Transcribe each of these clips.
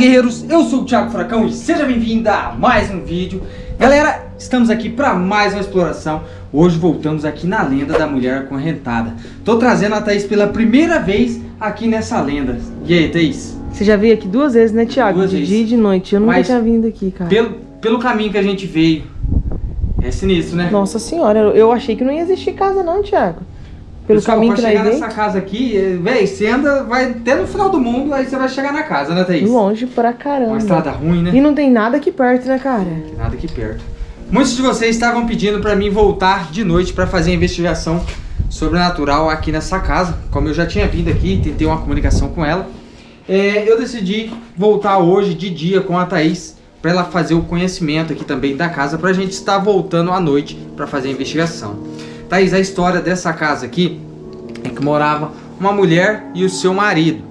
guerreiros, eu sou o Thiago Furacão e seja bem-vindo a mais um vídeo Galera, estamos aqui para mais uma exploração Hoje voltamos aqui na lenda da mulher acorrentada Tô trazendo a Thaís pela primeira vez aqui nessa lenda E aí, Thaís? Você já veio aqui duas vezes, né, Thiago? Duas de vezes. dia e de noite. Eu nunca Mas tinha vindo aqui, cara. Pelo, pelo caminho que a gente veio É sinistro, né? Nossa senhora, eu- eu achei que não ia existir casa não, Thiago. Pelo Pessoal, caminho pra que nós chegar nessa casa aqui, eh, véi, você anda, vai até no final do mundo, aí você vai chegar na casa, né, Thaís? longe pra Uma caramba. estrada ruim, né? E não tem nada aqui perto, né, cara? Nada aqui perto. Muitos de vocês estavam pedindo para mim voltar de noite para fazer a investigação sobrenatural aqui nessa casa. Como eu já tinha vindo aqui, tentei uma comunicação com ela. é, eu decidi voltar hoje de dia com a Thaís para ela fazer o conhecimento aqui também da casa para a gente estar voltando à noite para fazer a investigação. Thaís, a história dessa casa aqui é que morava uma mulher e o seu marido.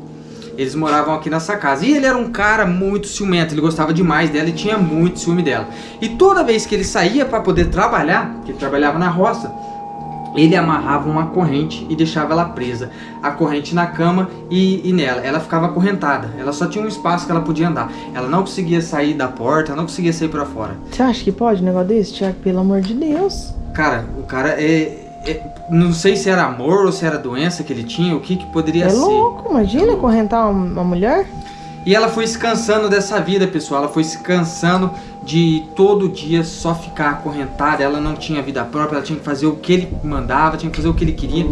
Eles moravam aqui nessa casa. E ele era um cara muito ciumento, ele gostava demais dela e tinha muito ciúme dela. E toda vez que ele saía para poder trabalhar, que ele trabalhava na roça, ele amarrava uma corrente e deixava ela presa. A corrente na cama e, e nela. Ela ficava acorrentada. Ela só tinha um espaço que ela podia andar. Ela não conseguia sair da porta, não conseguia sair para fora. Você acha que pode um negócio desse, Thiago? Pelo amor de Deus. Cara, o cara é, é- Não sei se era amor ou se era doença que ele tinha, o que, que poderia é ser. louco, imagina correntar uma, uma mulher? E ela foi se cansando dessa vida, pessoal. Ela foi se cansando de todo dia só ficar acorrentada. Ela não tinha vida própria, ela tinha que fazer o que ele mandava, tinha que fazer o que ele queria.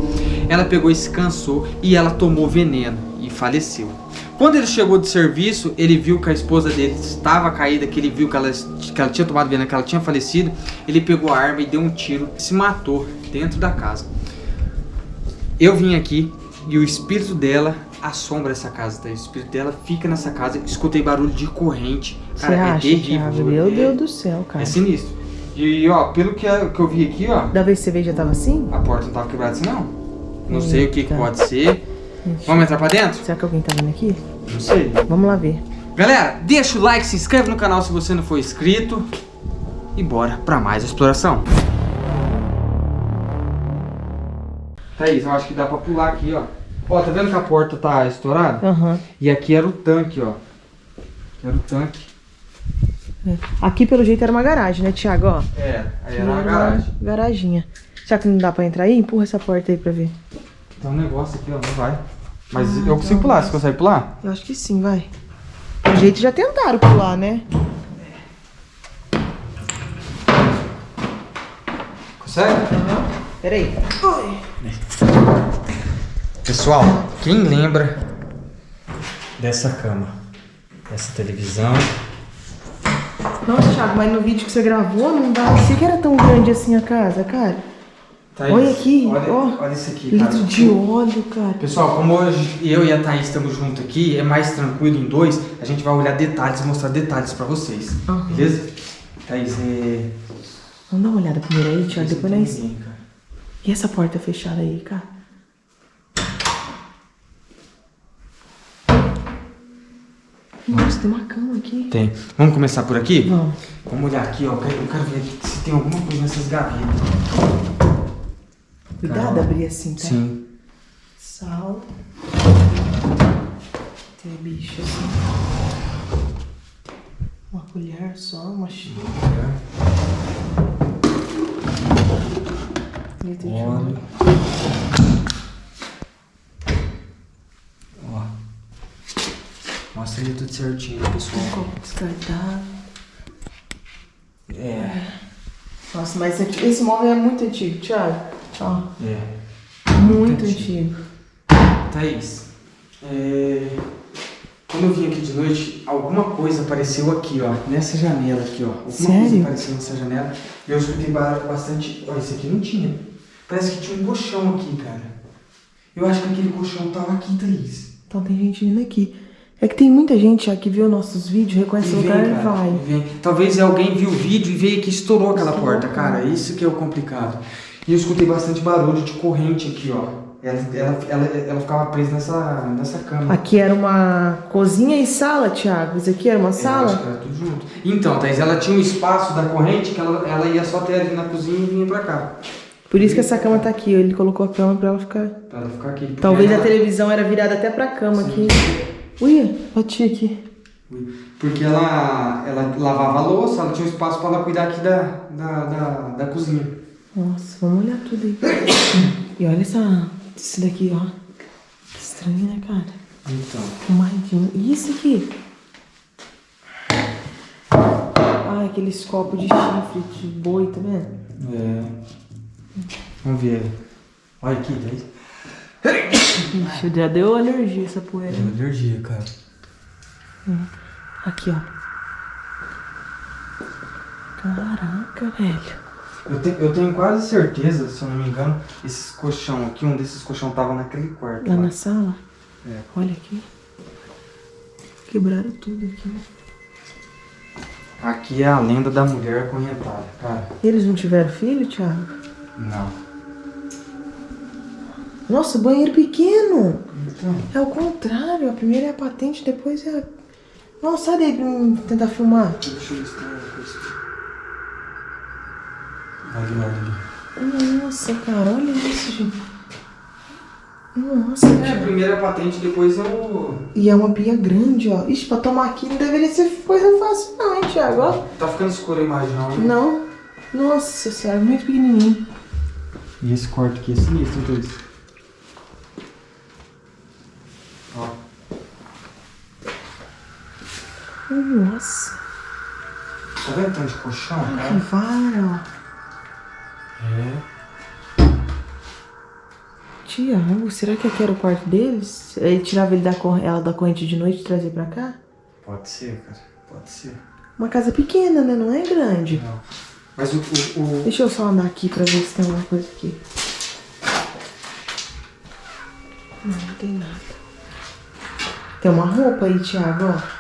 Ela pegou e se cansou e ela tomou veneno e faleceu. Quando ele chegou de serviço, ele viu que a esposa dele estava caída, que ele viu que ela, que ela tinha tomado veneno, que ela tinha falecido. Ele pegou a arma e deu um tiro e se matou dentro da casa. Eu vim aqui e o espírito dela assombra essa casa, tá? O espírito dela fica nessa casa. Escutei barulho de corrente. Você Cara, é acha, terrível. Thiago? juro. Meu é, Deus do céu, cara. É sinistro. E ó, pelo que, que eu vi aqui, ó, Da vez que você veio já tava assim? a porta não tava quebrada assim não. Não sei o que, que Eita. pode ser. Vamos entrar pra dentro? Será que alguém tá vindo aqui? Não sei. Vamos lá ver. Galera, deixa o like, se inscreve no canal se você não for inscrito. E bora pra mais exploração. Thaís, eu acho que dá pra pular aqui, ó. Ó, tá vendo que a porta tá estourada? Aham. E aqui era o tanque, ó. Aqui era o tanque. É. Aqui, pelo jeito, era uma garagem, né, Thiago? Ó. É, aí era uma garagem. Garaginha. Será que não dá pra entrar aí? Empurra essa porta aí pra ver. Tem um negócio aqui, ó, não vai. Mas Ah, eu consigo então. pular, você consegue pular? Eu acho que sim, vai. Pelo jeito já tentaram pular, né? Consegue? Peraí. Pessoal, quem lembra dessa cama? Dessa televisão? Nossa, Thiago, mas no vídeo que você gravou não dá. Sei que era tão grande assim a casa, cara. Thaís, Olha aqui, olha, ó. olha isso aqui, cara. Litro de óleo, cara. Pessoal, como hoje eu e a Thaís estamos juntos aqui, é mais tranquilo em dois, a gente vai olhar detalhes mostrar detalhes pra vocês. Aham. Beleza? Thaís, é... Vamos dar uma olhada primeiro aí, Thiago, depois nós. ninguém, cara. E essa porta fechada aí, cara? Nossa, tem uma cama aqui. Tem. Vamos começar por aqui? Vamos. Vamos olhar aqui, ó. Eu quero, eu quero ver se tem alguma coisa nessas gavetas. Cuidado abrir assim, tá? Sim. Sal. Tem bicho assim. Uma colher só, uma xícara. Litro de Óleo. óleo. Ó. Ali tudo certinho, pessoal. Copo descartável. É. Nossa, mas esse, móvel é muito antigo, Thiago. Ó, É. muito antigo. antigo. Thaís, é... quando eu vim aqui de noite, alguma coisa apareceu aqui, ó, nessa janela aqui, ó. Alguma coisa Sério? apareceu nessa janela. E eu escutei ba- bastante. Olha, esse aqui não tinha. Parece que tinha um colchão aqui, cara. Eu acho que aquele colchão tava aqui, Thaís. Então tem gente vindo aqui. É que tem muita gente já que viu nossos vídeos, reconhece o lugar e vai. vem. Talvez alguém viu o vídeo e veio aqui e estourou aquela porta, cara. Isso que é o complicado. E eu escutei bastante barulho de corrente aqui, ó. Ela, ela, ela, ela ficava presa nessa, nessa cama. Aqui era uma cozinha e sala, Thiago. Isso aqui era uma Eu acho sala? que era tudo junto. Então, Thaís, ela tinha um espaço da corrente que ela, ela ia só até ali na cozinha e vinha pra cá. Por isso que essa cama tá aqui. Ele colocou a cama pra ela ficar. Pra ela ficar aqui. Talvez a televisão era virada até pra cama aqui. Ui, bati aqui. Porque ela, ela lavava a louça, ela tinha um espaço para ela cuidar aqui da, da, da, da cozinha. Nossa, vamos olhar tudo aí. E olha essa, esse daqui, ó. Que estranho, né, cara? Então. Fumadinho. E isso aqui? Ah, aqueles copos de chifre de boi, tá vendo? É. Vamos ver. Olha aqui, daí. Ixi, já deu alergia essa poeira. É alergia, cara. Aqui, ó. Caraca, velho. Eu, te, eu tenho quase certeza, se eu não me engano, esses colchão aqui, um desses colchão tava naquele quarto. Lá lá. na sala? É. Olha aqui. Quebraram tudo aqui. Aqui é a lenda da mulher acorrentada, cara. Eles não tiveram filho, Thiago? Não. Nossa, banheiro pequeno. Então. É o contrário. A primeira é a patente, depois é a... Nossa, sai daí pra mim tentar filmar. Deixa eu ver se tem uma coisa. Ali, ali. Nossa, cara, olha isso, gente. Nossa, É, a Thiago. primeira patente, depois é o. E é uma pia grande, ó. Ixi, pra tomar aqui não deveria ser coisa fácil não, hein, Thiago? Ó. Tá ficando escura a imagem, não, né? Não. Nossa senhora, muito pequenininho. E esse corte aqui é sinistro, então isso. Ó. Nossa, Tá vendo tanto de colchão, que cara? vara, É. ó. Tiago, será que aqui era o quarto deles? Ele tirava ele da cor... ela da corrente de noite e trazia pra cá? Pode ser, cara. Pode ser. Uma casa pequena, né? Não é grande. Não. Mas o. o, o... Deixa eu só andar aqui pra ver se tem alguma coisa aqui. Não, não tem nada. Tem uma roupa aí, Thiago, ó.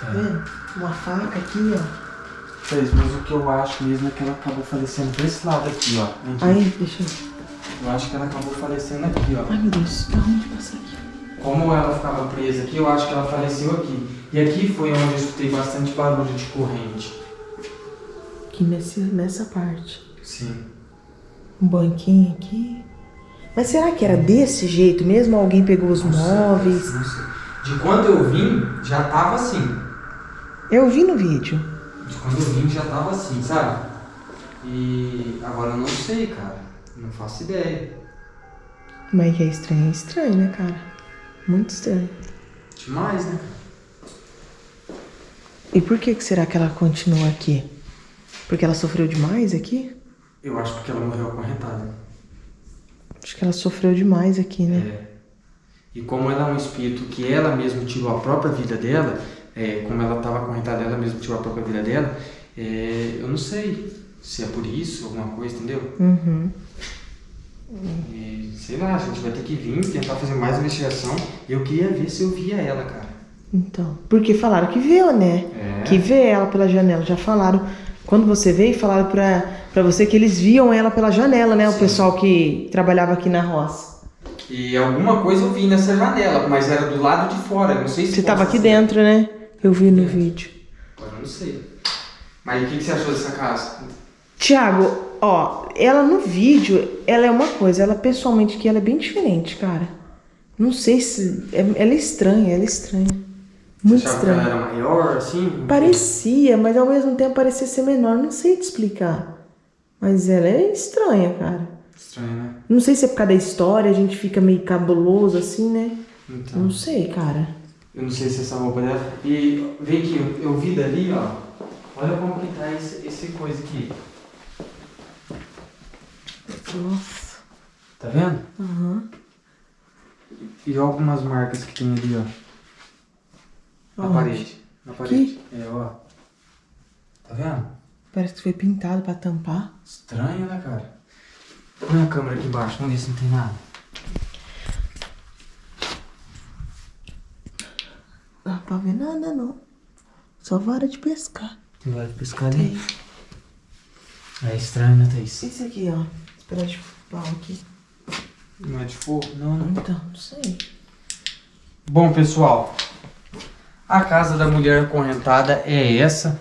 Tá vendo? Uma faca aqui, ó. Fez, mas o que eu acho mesmo é que ela acabou falecendo por esse lado aqui, ó. Aí, deixa eu... Eu acho que ela acabou falecendo aqui, ó. Ai, meu Deus, da onde passar aqui? Como ela ficava presa aqui, eu acho que ela faleceu aqui. E aqui foi onde eu escutei bastante barulho de corrente. Aqui nesse, nessa parte. Sim. Um banquinho aqui. Mas será que era desse jeito mesmo? Alguém pegou os Não sei, móveis? não sei. De quando eu vim, já tava assim. Eu vi no vídeo. De quando eu vim, já tava assim, sabe? E agora eu não sei, cara. Não faço ideia. Mas que é estranho, é estranho, né, cara? Muito estranho. Demais, né? E por que, que será que ela continua aqui? Porque ela sofreu demais aqui? Eu acho porque ela morreu acorrentada. Acho que ela sofreu demais aqui, né? É. E como ela é um espírito que ela mesma tirou a própria vida dela, é, como ela estava acorrentada, ela mesma tirou a própria vida dela, é, eu não sei se é por isso, alguma coisa, entendeu? Uhum. E, sei lá, a gente vai ter que vir tentar fazer mais investigação. Eu queria ver se eu via ela, cara. Então. Porque falaram que viu, né? É. Que vê ela pela janela. Já falaram. Quando você veio, falaram pra, pra você que eles viam ela pela janela, né? O Sim. pessoal que trabalhava aqui na roça. E alguma coisa eu vi nessa janela, mas era do lado de fora. Não sei se Você tava possa aqui ser. dentro, né? Eu vi no É. vídeo. Agora eu não sei. Mas o que, que você achou dessa casa? Tiago, ó, ela no vídeo, ela é uma coisa, ela pessoalmente aqui, ela é bem diferente, cara. Não sei se. é- Ela é estranha, ela é estranha. Muito você achava que ela estranha. era maior, assim? Parecia, mas ao mesmo tempo parecia ser menor. Não sei te explicar. Mas ela é estranha, cara. Estranho, né? Não sei se é por causa da história, a gente fica meio cabuloso assim, né? Então. Não sei, cara. Eu não sei se é essa roupa dela. E vem aqui, eu, eu vi dali, ó. Olha como que tá esse, esse coisa aqui. Nossa. Tá vendo? Aham. E algumas marcas que tem ali, ó. Na Aonde? parede. Na parede. É, ó. Tá vendo? Parece que foi pintado pra tampar. Estranho, né, cara? Põe a câmera aqui embaixo, vamos ver se não tem nada. Não dá pra ver nada, não. Só vara de pescar. Tem vai pescar ali. É estranho, né, Thaís? Esse aqui, ó. Espera de pau aqui. Não é de fogo? Não, não. Então, não sei. Bom, pessoal, a casa da mulher acorrentada é essa.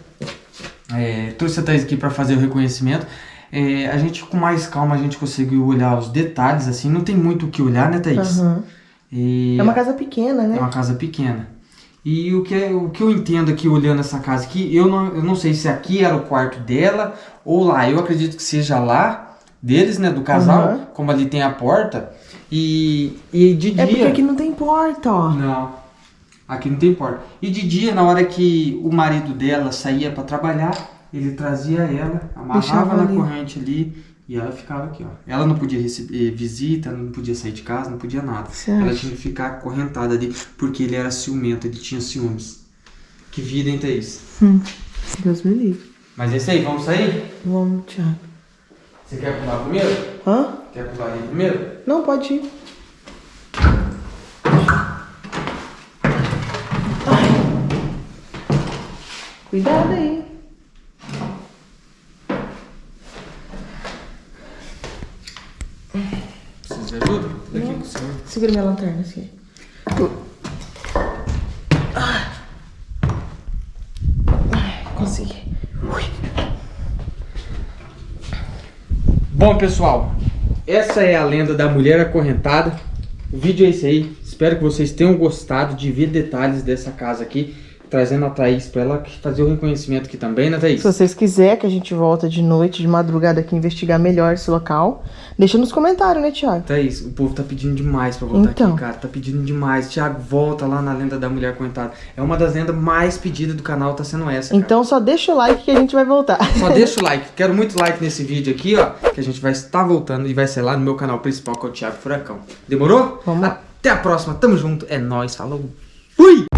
É, trouxe a Thaís aqui para fazer o reconhecimento. É, a gente, com mais calma, a gente conseguiu olhar os detalhes, assim. Não tem muito o que olhar, né, Thaís? Aham. E É uma casa pequena, né? é uma casa pequena. E o que, é, o que eu entendo aqui, olhando essa casa aqui, eu não, eu não sei se aqui era o quarto dela ou lá. Eu acredito que seja lá, deles, né, do casal, Uhum. como ali tem a porta. E, e de dia... É porque aqui não tem porta, ó. Não, aqui não tem porta. E de dia, na hora que o marido dela saía para trabalhar, ele trazia ela, amarrava Deixava na ali. corrente ali e ela ficava aqui, ó. Ela não podia receber visita, não podia sair de casa, não podia nada. Você Ela tinha que ficar acorrentada ali, porque ele era ciumento, ele tinha ciúmes. Que vida, hein, Thaís? Hum, Deus me livre. Mas é isso aí, vamos sair? Vamos, Thiago. Você quer pular primeiro? Hã? Quer pular ali primeiro? Não, pode ir. Ai. Cuidado aí. Ajuda? Daqui com o senhor. Segura minha lanterna assim. Ai, consegui. Ui. Bom, pessoal, essa é a lenda da mulher acorrentada. O vídeo é esse aí. Espero que vocês tenham gostado de ver detalhes dessa casa aqui. Trazendo a Thaís pra ela fazer o reconhecimento aqui também, né, Thaís? Se vocês quiserem que a gente volta de noite, de madrugada aqui, investigar melhor esse local, deixa nos comentários, né, Thiago? Thaís, o povo tá pedindo demais pra voltar Então. aqui, cara. Tá pedindo demais. Tiago, volta lá na lenda da mulher acorrentada. É uma das lendas mais pedidas do canal, tá sendo essa, cara. Então só deixa o like que a gente vai voltar. Só deixa o like. Quero muito like nesse vídeo aqui, ó. Que a gente vai estar voltando e vai ser lá no meu canal principal, que é o Thiago Furacão. Demorou? Vamos lá. Até a próxima. Tamo junto. É nóis. Falou. Fui!